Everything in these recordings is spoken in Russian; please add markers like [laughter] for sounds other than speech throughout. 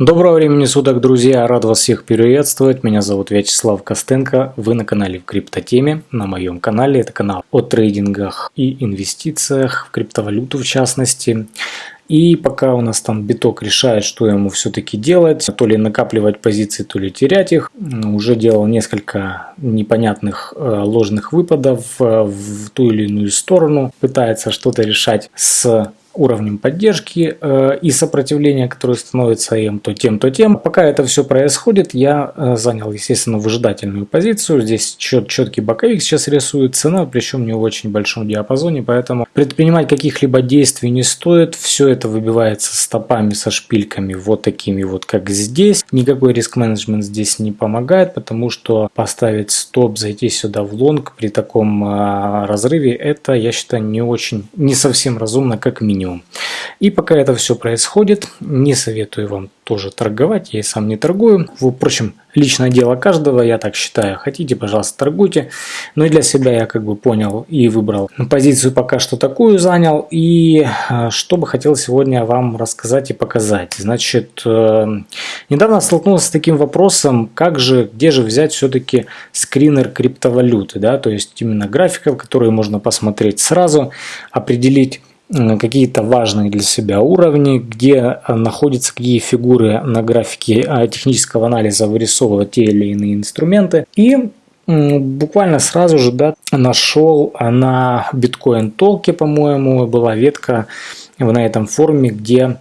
Доброго времени суток, друзья! Рад вас всех приветствовать. Меня зовут Вячеслав Костенко. Вы на канале в криптотеме. На моем канале это канал о трейдингах и инвестициях в криптовалюту в частности. И пока у нас там биток решает, что ему все-таки делать, то ли накапливать позиции, то ли терять их, уже делал несколько непонятных э, ложных выпадов э, в ту или иную сторону, пытается что-то решать с уровнем поддержки э, и сопротивления, которое становится им то тем, то тем. Пока это все происходит, я э, занял, естественно, выжидательную позицию. Здесь чет, четкий боковик сейчас рисует цена, причем не в очень большом диапазоне, поэтому предпринимать каких-либо действий не стоит. Все это выбивается стопами со шпильками вот такими вот, как здесь. Никакой риск-менеджмент здесь не помогает, потому что поставить стоп, зайти сюда в лонг при таком э, разрыве, это, я считаю, не очень, не совсем разумно, как минимум минимум. И пока это все происходит, не советую вам тоже торговать, я и сам не торгую. Впрочем, личное дело каждого, я так считаю. Хотите, пожалуйста, торгуйте. Но и для себя я как бы понял и выбрал позицию пока что такую занял. И э, что бы хотел сегодня вам рассказать и показать. Значит, э, недавно столкнулся с таким вопросом, как же, где же взять все-таки скринер криптовалюты, да, то есть именно графиков, которые можно посмотреть сразу, определить какие-то важные для себя уровни, где э, находятся какие фигуры на графике э, технического анализа вырисовывать те или иные инструменты. И буквально сразу же да, нашел на биткоин толке, по-моему, была ветка на этом форуме, где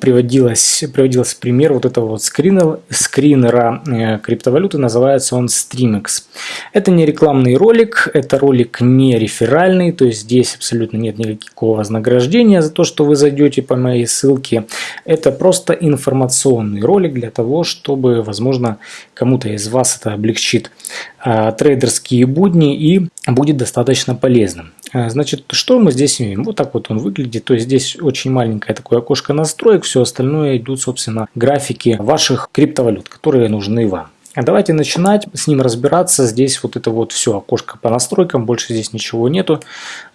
приводилось, приводился пример вот этого вот скринера, скринера э, криптовалюты, называется он Streamex. Это не рекламный ролик, это ролик не реферальный, то есть здесь абсолютно нет никакого вознаграждения за то, что вы зайдете по моей ссылке. Это просто информационный ролик для того, чтобы, возможно, кому-то из вас это облегчит а, трейдерские будни и будет достаточно полезным. А, значит, что мы здесь имеем? Вот так вот он выглядит. То есть здесь очень маленькое такое окошко настроек. Все остальное идут, собственно, графики ваших криптовалют, которые нужны вам. А давайте начинать с ним разбираться. Здесь вот это вот все окошко по настройкам, больше здесь ничего нету.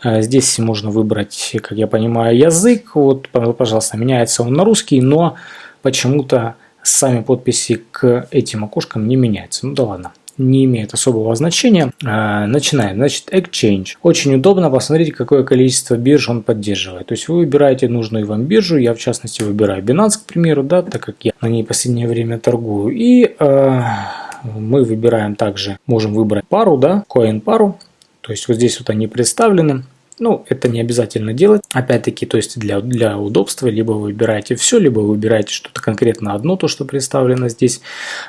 А, здесь можно выбрать, как я понимаю, язык. Вот, пожалуйста, меняется он на русский, но почему-то сами подписи к этим окошкам не меняются. Ну да ладно не имеет особого значения. А, начинаем. Значит, Exchange. Очень удобно. Посмотрите, какое количество бирж он поддерживает. То есть вы выбираете нужную вам биржу. Я, в частности, выбираю Binance, к примеру, да, так как я на ней последнее время торгую. И э, мы выбираем также, можем выбрать пару, да, coin пару. То есть вот здесь вот они представлены. Ну, это не обязательно делать. Опять-таки, то есть для, для удобства, либо вы выбираете все, либо вы выбираете что-то конкретно одно, то, что представлено здесь.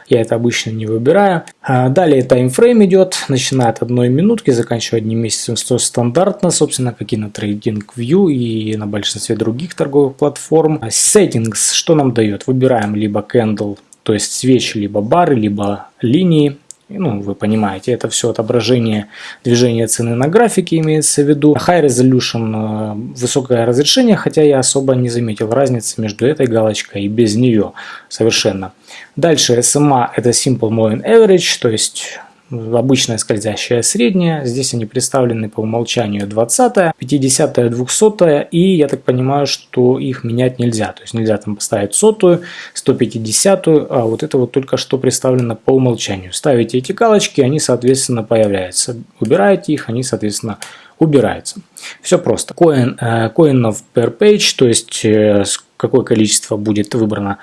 Я это обычно не выбираю. А далее таймфрейм идет, начиная от одной минутки, заканчивая одним месяцем, что стандартно, собственно, как и на TradingView и на большинстве других торговых платформ. Settings, что нам дает? Выбираем либо candle, то есть свечи, либо бары, либо линии ну, вы понимаете, это все отображение движения цены на графике имеется в виду. High Resolution, э, высокое разрешение, хотя я особо не заметил разницы между этой галочкой и без нее совершенно. Дальше SMA это Simple Moving Average, то есть обычная скользящая средняя. Здесь они представлены по умолчанию 20, 50, 200 и я так понимаю, что их менять нельзя. То есть нельзя там поставить сотую, 150, а вот это вот только что представлено по умолчанию. Ставите эти галочки, они соответственно появляются. Убираете их, они соответственно убираются. Все просто. Coin, э, coin per page, то есть э, какое количество будет выбрано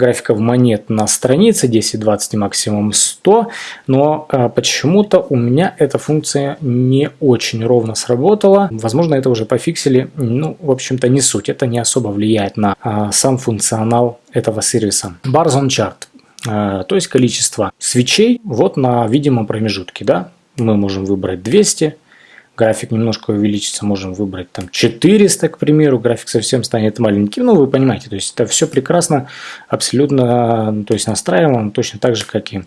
графиков монет на странице 10, 20 максимум 100, но а, почему-то у меня эта функция не очень ровно сработала. Возможно, это уже пофиксили. Ну, в общем-то, не суть. Это не особо влияет на а, сам функционал этого сервиса. Bars chart. А, то есть количество свечей вот на видимом промежутке. Да? Мы можем выбрать 200, график немножко увеличится, можем выбрать там 400, к примеру, график совсем станет маленьким, ну вы понимаете, то есть это все прекрасно, абсолютно, то есть настраиваем точно так же, как и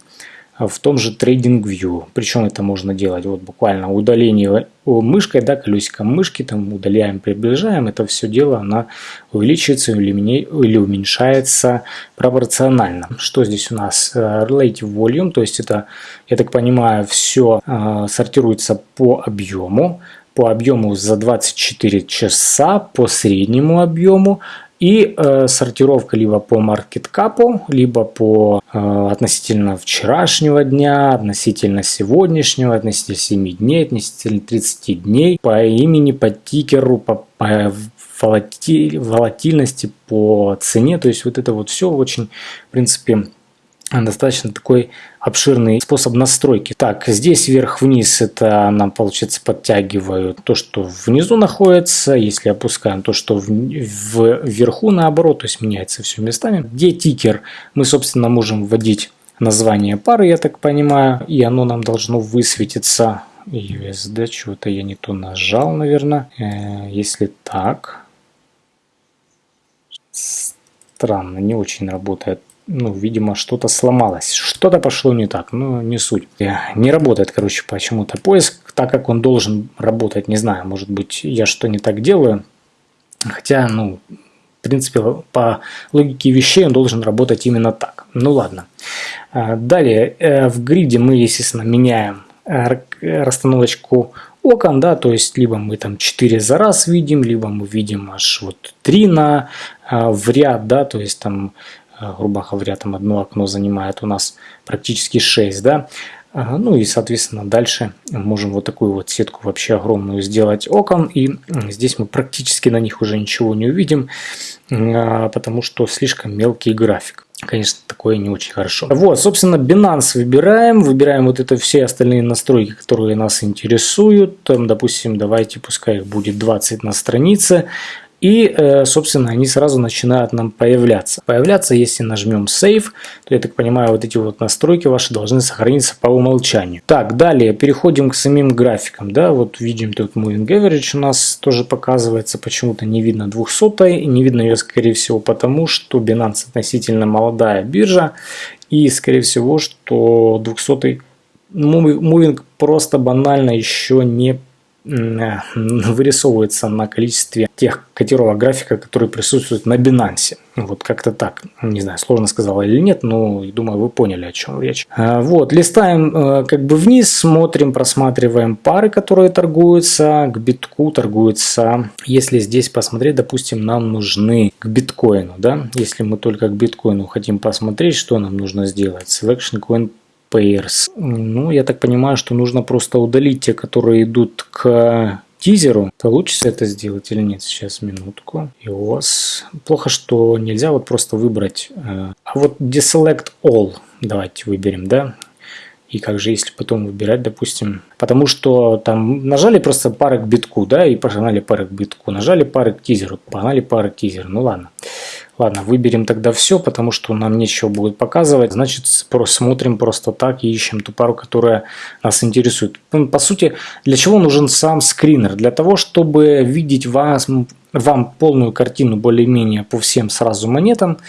в том же TradingView. Причем это можно делать вот буквально удаление мышкой, да, колесиком мышки, там удаляем, приближаем, это все дело, она увеличивается или, или уменьшается пропорционально. Что здесь у нас? Э, relative Volume, то есть это, я так понимаю, все э, сортируется по объему, по объему за 24 часа, по среднему объему И э, сортировка либо по маркеткапу, либо по э, относительно вчерашнего дня, относительно сегодняшнего, относительно 7 дней, относительно 30 дней, по имени, по тикеру, по, по волатильности, по цене. То есть вот это вот все очень, в принципе, достаточно такой обширный способ настройки. Так, здесь вверх-вниз это нам, получается, подтягивают то, что внизу находится. Если опускаем то, что в, в, вверху, наоборот, то есть меняется все местами. Где тикер, мы, собственно, можем вводить название пары, я так понимаю, и оно нам должно высветиться. USD, чего-то я не то нажал, наверное. Э, если так, странно, не очень работает ну, видимо, что-то сломалось, что-то пошло не так, но не суть. Не работает, короче, почему-то поиск, так как он должен работать, не знаю, может быть, я что не так делаю, хотя, ну, в принципе, по логике вещей он должен работать именно так. Ну ладно. А, далее, э, в гриде мы, естественно, меняем э, расстановочку окон, да, то есть либо мы там 4 за раз видим, либо мы видим аж вот 3 на, в ряд, да, то есть там Э, грубо говоря, там одно окно занимает у нас практически 6, да, ну и, соответственно, дальше можем вот такую вот сетку вообще огромную сделать окон. И здесь мы практически на них уже ничего не увидим, а, потому что слишком мелкий график. Конечно, такое не очень хорошо. Вот, собственно, Binance выбираем. Выбираем вот это все остальные настройки, которые нас интересуют. Там, допустим, давайте, пускай их будет 20 на странице. И, э, собственно, они сразу начинают нам появляться. Появляться, если нажмем Save, то, я так понимаю, вот эти вот настройки ваши должны сохраниться по умолчанию. Так, далее переходим к самим графикам. Да, вот видим тут Moving Average у нас тоже показывается. Почему-то не видно 200 не видно ее, скорее всего, потому что Binance относительно молодая биржа. И, скорее всего, что 200 Мувинг просто банально еще не вырисовывается на количестве тех котировок графика, которые присутствуют на Binance. Вот как-то так. Не знаю, сложно сказал или нет, но думаю, вы поняли, о чем речь. Э, вот, листаем э, как бы вниз, смотрим, просматриваем пары, которые торгуются. К битку торгуются. Если здесь посмотреть, допустим, нам нужны к биткоину, да, если мы только к биткоину хотим посмотреть, что нам нужно сделать. Selection Coin pairs. Ну, я так понимаю, что нужно просто удалить те, которые идут к тизеру. Получится это сделать или нет? Сейчас, минутку. И у вас плохо, что нельзя вот просто выбрать. Э, а вот deselect all давайте выберем, да? И как же, если потом выбирать, допустим, потому что там нажали просто пары к битку, да, и погнали пары к битку, нажали пары к тизеру, погнали пары к тизеру, ну ладно. Ладно, выберем тогда все, потому что нам нечего будет показывать. Значит, смотрим просто так и ищем ту пару, которая нас интересует. Ну, по сути, для чего нужен сам скринер? Для того, чтобы видеть вас, вам полную картину более-менее по всем сразу монетам,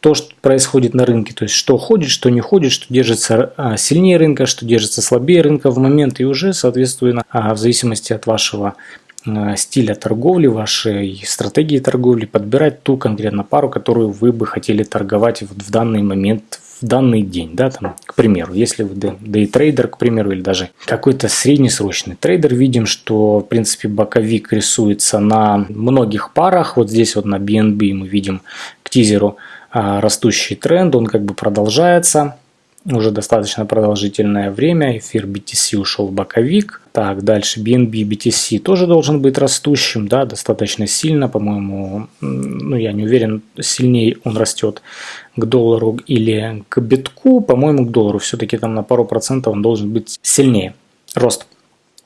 то, что происходит на рынке, то есть что ходит, что не ходит, что держится а, сильнее рынка, что держится слабее рынка в момент, и уже, соответственно, а, в зависимости от вашего стиля торговли, вашей стратегии торговли, подбирать ту конкретно пару, которую вы бы хотели торговать в данный момент, в данный день, да, там, к примеру, если вы дейтрейдер, к примеру, или даже какой-то среднесрочный трейдер, видим, что, в принципе, боковик рисуется на многих парах, вот здесь вот на BNB мы видим к Tether у а, растущий тренд, он как бы продолжается, уже достаточно продолжительное время. Эфир BTC ушел в боковик. Так, дальше BNB BTC тоже должен быть растущим, да, достаточно сильно, по-моему, ну я не уверен, сильнее он растет к доллару или к битку, по-моему, к доллару все-таки там на пару процентов он должен быть сильнее. Рост.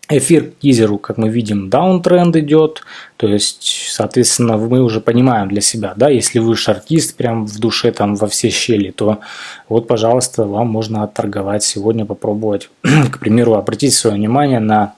Эфир к тизеру, как мы видим, даунтренд идет, то есть, соответственно, мы уже понимаем для себя, да, если вы шартист прям в душе там во все щели, то вот, пожалуйста, вам можно отторговать сегодня, попробовать, [clears throat] к примеру, обратить свое внимание на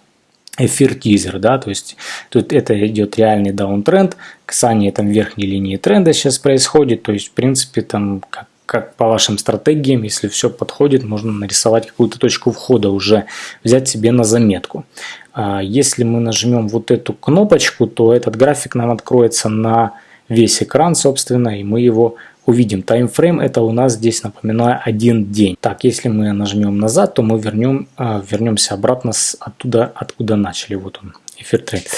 эфир тизер, да, то есть тут это идет реальный даунтренд, касание там верхней линии тренда сейчас происходит, то есть, в принципе, там, как как по вашим стратегиям, если все подходит, можно нарисовать какую-то точку входа уже, взять себе на заметку. А если мы нажмем вот эту кнопочку, то этот график нам откроется на весь экран, собственно, и мы его увидим. Таймфрейм это у нас здесь, напоминаю, один день. Так, если мы нажмем назад, то мы вернем, а, вернемся обратно с оттуда, откуда начали. Вот он, эфир трейд.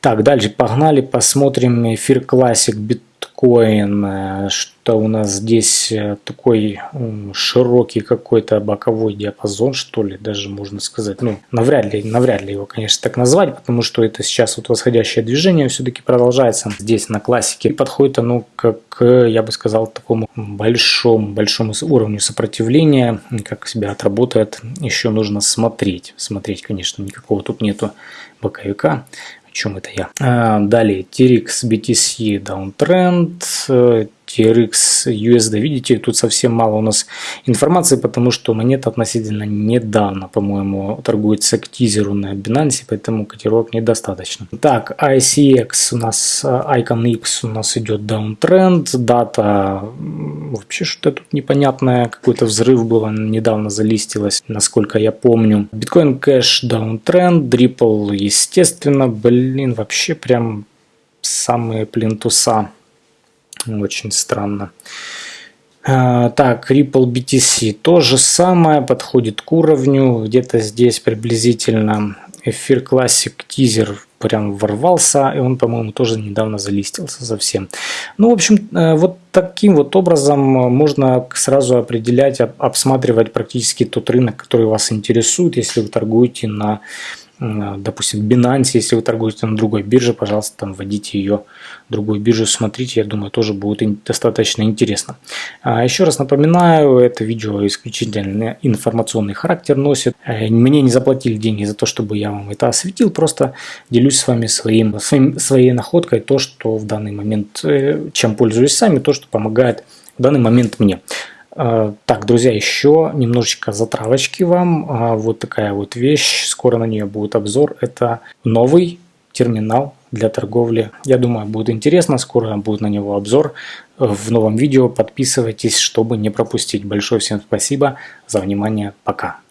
Так, дальше погнали, посмотрим эфир классик биткоин, э, что у нас здесь э, такой широкий какой-то боковой диапазон, что ли, даже можно сказать. Ну, навряд ли, навряд ли его, конечно, так назвать, потому что это сейчас вот восходящее движение все-таки продолжается. Здесь на классике подходит оно как, я бы сказал, такому большому, большому уровню сопротивления, как себя отработает, еще нужно смотреть. Смотреть, конечно, никакого тут нету боковика чем это я. А, далее TRX BTC Downtrend, TRX USD. Видите, тут совсем мало у нас информации, потому что монета относительно недавно, по-моему, торгуется к тизеру на Binance, поэтому котировок недостаточно. Так, ICX у нас, Icon X у нас идет downtrend, дата вообще что-то тут непонятное, какой-то взрыв был, недавно залистилась, насколько я помню. Bitcoin Cash downtrend, Ripple естественно, блин, вообще прям самые плинтуса. Очень странно. А, так, Ripple BTC то же самое, подходит к уровню, где-то здесь приблизительно. Эфир Classic тизер прям ворвался, и он, по-моему, тоже недавно залистился совсем. Ну, в общем, э, вот таким вот образом можно сразу определять, обсматривать практически тот рынок, который вас интересует, если вы торгуете на допустим, Binance, если вы торгуете на другой бирже, пожалуйста, там вводите ее другую биржу, смотрите, я думаю, тоже будет достаточно интересно. А еще раз напоминаю, это видео исключительно информационный характер носит. Э, мне не заплатили деньги за то, чтобы я вам это осветил, просто делюсь с вами своим, своим, своей находкой, то, что в данный момент, э, чем пользуюсь сами, то, что помогает в данный момент мне. А, так, друзья, еще немножечко затравочки вам. А, вот такая вот вещь, скоро на нее будет обзор. Это новый терминал для торговли. Я думаю, будет интересно, скоро будет на него обзор в новом видео. Подписывайтесь, чтобы не пропустить. Большое всем спасибо за внимание. Пока.